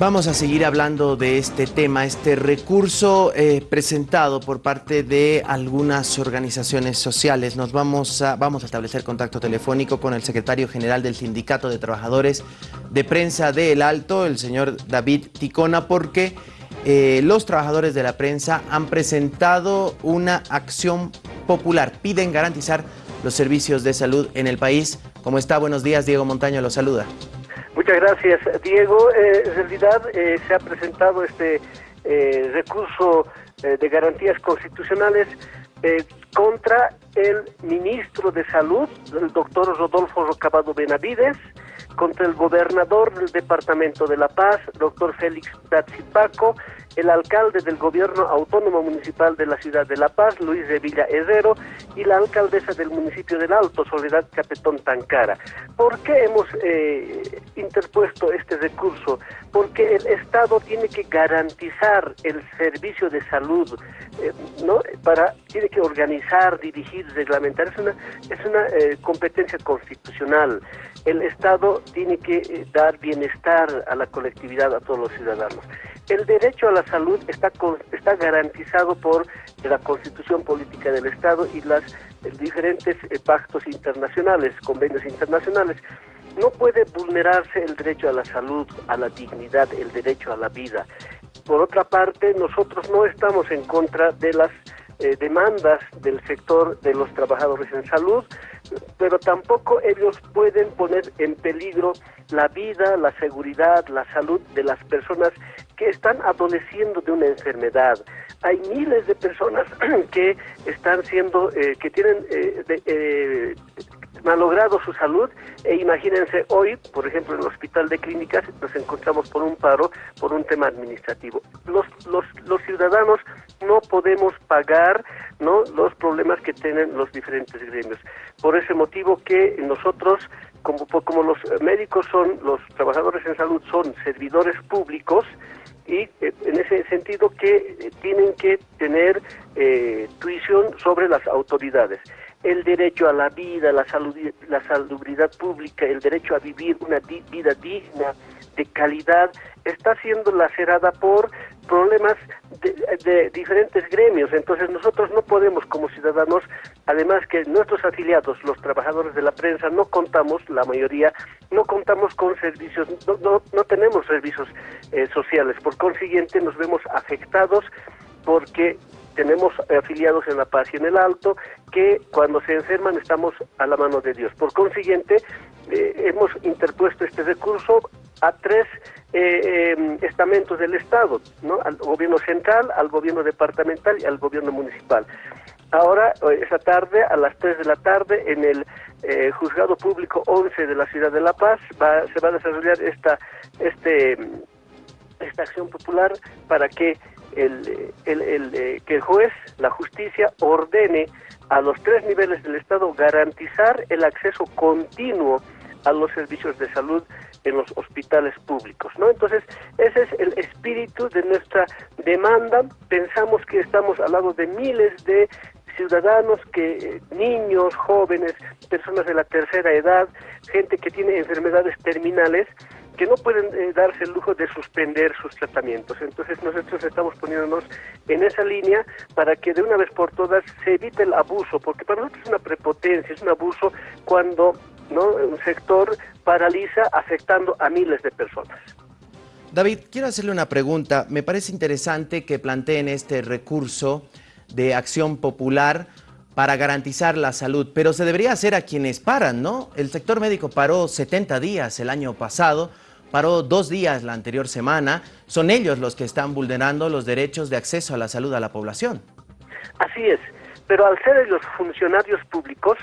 Vamos a seguir hablando de este tema, este recurso eh, presentado por parte de algunas organizaciones sociales. Nos vamos a, vamos a establecer contacto telefónico con el secretario general del Sindicato de Trabajadores de Prensa de El Alto, el señor David Ticona, porque eh, los trabajadores de la prensa han presentado una acción popular. Piden garantizar los servicios de salud en el país. ¿Cómo está? Buenos días, Diego Montaño lo saluda. Muchas gracias, Diego. Eh, en realidad eh, se ha presentado este eh, recurso de garantías constitucionales contra el ministro de Salud, el doctor Rodolfo Rocabado Benavides, contra el gobernador del Departamento de La Paz, doctor Félix Tatsipaco, el alcalde del gobierno autónomo municipal de la ciudad de La Paz, Luis de Villa Herrero, y la alcaldesa del municipio del Alto, Soledad Capetón Tancara. ¿Por qué hemos eh, interpuesto este recurso? Porque el Estado tiene que garantizar el servicio de salud, eh, ¿no? Para, tiene que organizar, dirigir, reglamentar. Es una, es una eh, competencia constitucional. El Estado tiene que dar bienestar a la colectividad, a todos los ciudadanos. El derecho a la salud está, está garantizado por la Constitución Política del Estado y eh, diferentes eh, pactos internacionales, convenios internacionales. No puede vulnerarse el derecho a la salud, a la dignidad, el derecho a la vida. Por otra parte, nosotros no estamos en contra de las eh, demandas del sector de los trabajadores en salud, pero tampoco ellos pueden poner en peligro la vida, la seguridad, la salud de las personas que están adoleciendo de una enfermedad. Hay miles de personas que están siendo, eh, que tienen eh, eh, malogrado su salud e imagínense hoy, por ejemplo, en el hospital de clínicas nos encontramos por un paro, por un tema administrativo. Los, los, los ciudadanos no podemos pagar ¿no? los problemas que tienen los diferentes gremios. Por ese motivo que nosotros, como, como los médicos son, los trabajadores en salud son servidores públicos, y eh, en ese sentido que eh, tienen que tener eh, tuición sobre las autoridades. El derecho a la vida, la, salud, la salubridad pública, el derecho a vivir una vida digna, de calidad, está siendo lacerada por problemas de, diferentes gremios. Entonces nosotros no podemos como ciudadanos, además que nuestros afiliados, los trabajadores de la prensa, no contamos, la mayoría, no contamos con servicios, no, no, tenemos servicios eh, sociales. Por consiguiente nos vemos afectados porque tenemos afiliados en La Paz y en el Alto que cuando se enferman estamos a la mano de Dios. Por consiguiente, eh, hemos interpuesto este recurso a tres eh, em, estamentos del Estado, ¿no? al gobierno central, al gobierno departamental y al gobierno municipal. Ahora, esa tarde, a las 3 de la tarde, en el eh, Juzgado Público 11 de la Ciudad de La Paz, va, se va a desarrollar esta, este, esta acción popular para que el, eh, que el juez, la justicia, ordene a los tres niveles del Estado garantizar el acceso continuo a los servicios de salud en los hospitales públicos, ¿no? Entonces, ese es el espíritu de nuestra demanda. Pensamos que estamos al lado de miles de ciudadanos que niños, jóvenes, personas de la tercera edad, gente que tiene enfermedades terminales que no pueden eh, darse el lujo de suspender sus tratamientos. Entonces nosotros estamos poniéndonos en esa línea para que de una vez por todas se evite el abuso, porque para nosotros es una prepotencia, es un abuso cuando ¿no? un sector paraliza afectando a miles de personas. David, quiero hacerle una pregunta. Me parece interesante que planteen este recurso de acción popular para garantizar la salud, pero se debería hacer a quienes paran, ¿no? El sector médico paró 70 días el año pasado, paró dos días la anterior semana. Son ellos los que están vulnerando los derechos de acceso a la salud a la población. Así es, pero al ser los funcionarios públicos,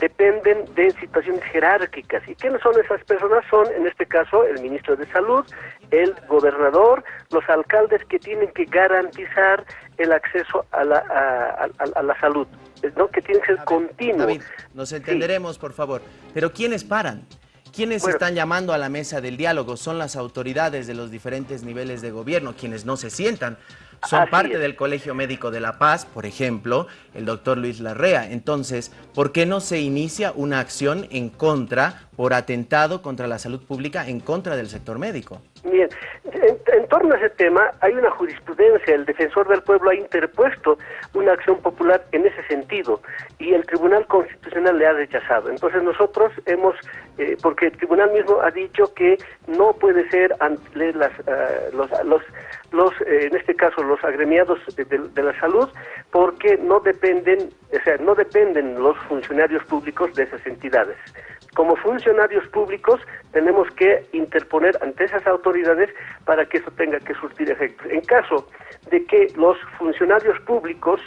dependen de situaciones jerárquicas. ¿Y quiénes son esas personas? Son, en este caso, el ministro de Salud, el gobernador, los alcaldes que tienen que garantizar el acceso a la, a, la salud, ¿no? que tiene que ser continuo. David, nos entenderemos, por favor. Pero ¿quiénes paran? ¿Quiénes están llamando a la mesa del diálogo? Son las autoridades de los diferentes niveles de gobierno, quienes no se sientan. Son parte del Colegio Médico de La Paz, por ejemplo, el doctor Luis Larrea. Entonces, ¿por qué no se inicia una acción en contra por atentado contra la salud pública en contra del sector médico. Bien, en, torno a ese tema hay una jurisprudencia, el defensor del pueblo ha interpuesto una acción popular en ese sentido y el Tribunal Constitucional le ha rechazado. Entonces nosotros hemos, eh, porque el Tribunal mismo ha dicho que no puede ser ante las, eh, los, los, los eh, en este caso los agremiados de, la salud, porque no dependen, o sea, no dependen los funcionarios públicos de esas entidades como funcionarios públicos tenemos que interponer ante esas autoridades para que eso tenga que surtir efectos. En caso de que los funcionarios públicos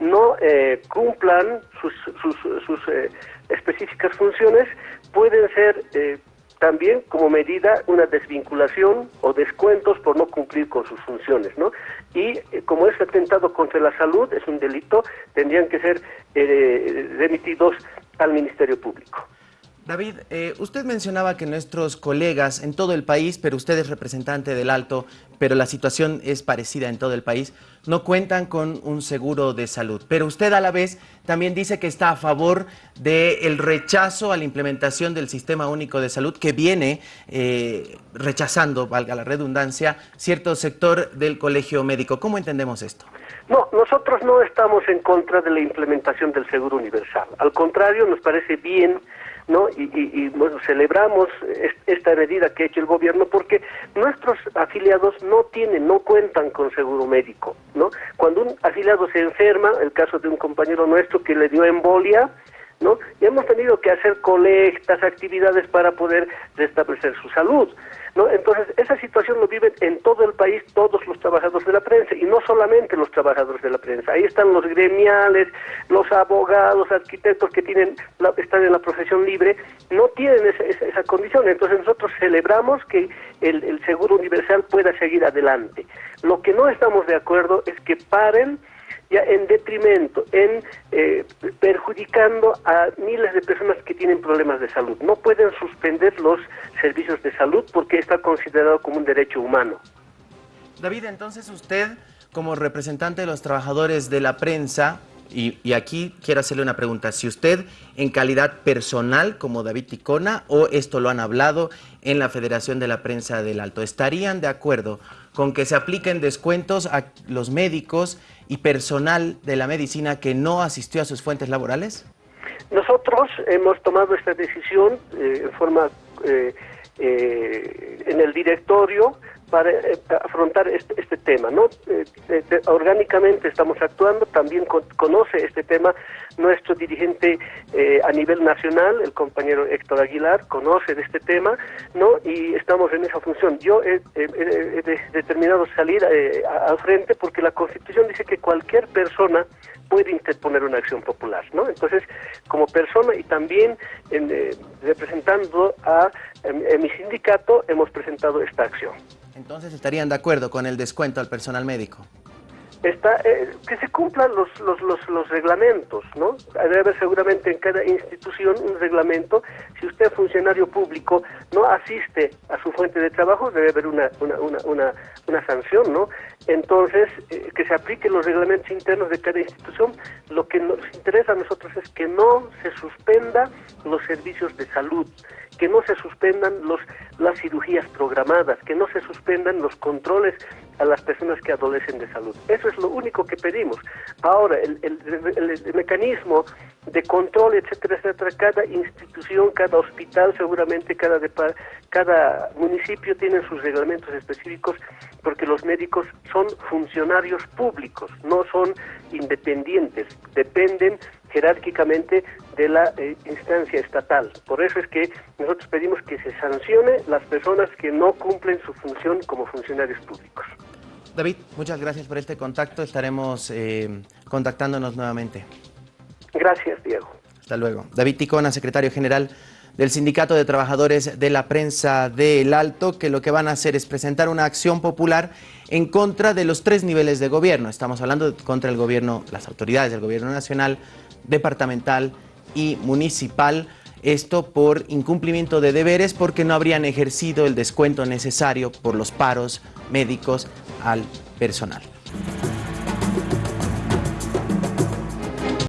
no eh, cumplan sus, sus, eh, específicas funciones, pueden ser eh, también como medida una desvinculación o descuentos por no cumplir con sus funciones, ¿no? Y como es atentado contra la salud, es un delito, tendrían que ser remitidos al Ministerio Público. David, eh, usted mencionaba que nuestros colegas en todo el país, pero usted es representante del Alto, pero la situación es parecida en todo el país, no cuentan con un seguro de salud. Pero usted a la vez también dice que está a favor del rechazo a la implementación del Sistema Único de Salud que viene eh, rechazando, valga la redundancia, cierto sector del colegio médico. ¿Cómo entendemos esto? No, nosotros no estamos en contra de la implementación del seguro universal. Al contrario, nos parece bien ¿no? Y, y, bueno, celebramos esta medida que ha hecho el gobierno porque nuestros afiliados no tienen, no cuentan con seguro médico, ¿no? Cuando un afiliado se enferma, el caso de un compañero nuestro que le dio embolia, ¿no? Y hemos tenido que hacer colectas, actividades para poder restablecer su salud. ¿no? Entonces, esa situación lo viven en todo el país todos los trabajadores de la prensa, y no solamente los trabajadores de la prensa. Ahí están los gremiales, los abogados, arquitectos que tienen están en la profesión libre, no tienen esa, esa, condición. Entonces, nosotros celebramos que el seguro universal pueda seguir adelante. Lo que no estamos de acuerdo es que paren ya en detrimento, en eh, perjudicando a miles de personas que tienen problemas de salud. No pueden suspender los servicios de salud porque está considerado como un derecho humano. David, entonces usted, como representante de los trabajadores de la prensa, y, y, aquí quiero hacerle una pregunta, si usted en calidad personal como David Ticona o esto lo han hablado en la Federación de la Prensa del Alto, ¿estarían de acuerdo con que se apliquen descuentos a los médicos y personal de la medicina que no asistió a sus fuentes laborales? Nosotros hemos tomado esta decisión eh, en forma eh, eh, en el directorio para eh, afrontar este, este, tema. ¿no? Eh, eh, orgánicamente estamos actuando, también conoce este tema nuestro dirigente a nivel nacional, el compañero Héctor Aguilar, conoce de este tema ¿no? y estamos en esa función. Yo he, determinado salir al frente porque la Constitución dice que cualquier persona puede interponer una acción popular, ¿no? Entonces, como persona y también representando a mi sindicato, hemos presentado esta acción. Entonces estarían de acuerdo con el descuento al personal médico. Está, eh, que se cumplan los, los, los, los, reglamentos, ¿no? Debe haber seguramente en cada institución un reglamento. Si usted, funcionario público, no asiste a su fuente de trabajo, debe haber una, una, una, una, una sanción, ¿no? Entonces, eh, que se apliquen los reglamentos internos de cada institución. Lo que nos interesa a nosotros es que no se suspenda los servicios de salud, que no se suspendan los, las cirugías programadas, que no se suspendan los controles a las personas que adolecen de salud. Eso es lo único que pedimos. Ahora, el, el, mecanismo de control, etcétera, etcétera, cada institución, cada hospital, seguramente cada, cada municipio tiene sus reglamentos específicos porque los médicos son funcionarios públicos, no son independientes, dependen jerárquicamente de la eh, instancia estatal. Por eso es que nosotros pedimos que se sancione las personas que no cumplen su función como funcionarios públicos. David, muchas gracias por este contacto. Estaremos eh, contactándonos nuevamente. Gracias, Diego. Hasta luego. David Ticona, secretario general del Sindicato de Trabajadores de la Prensa del Alto, que lo que van a hacer es presentar una acción popular en contra de los tres niveles de gobierno. Estamos hablando contra el gobierno, las autoridades del gobierno nacional, departamental y municipal. Esto por incumplimiento de deberes porque no habrían ejercido el descuento necesario por los paros médicos al personal.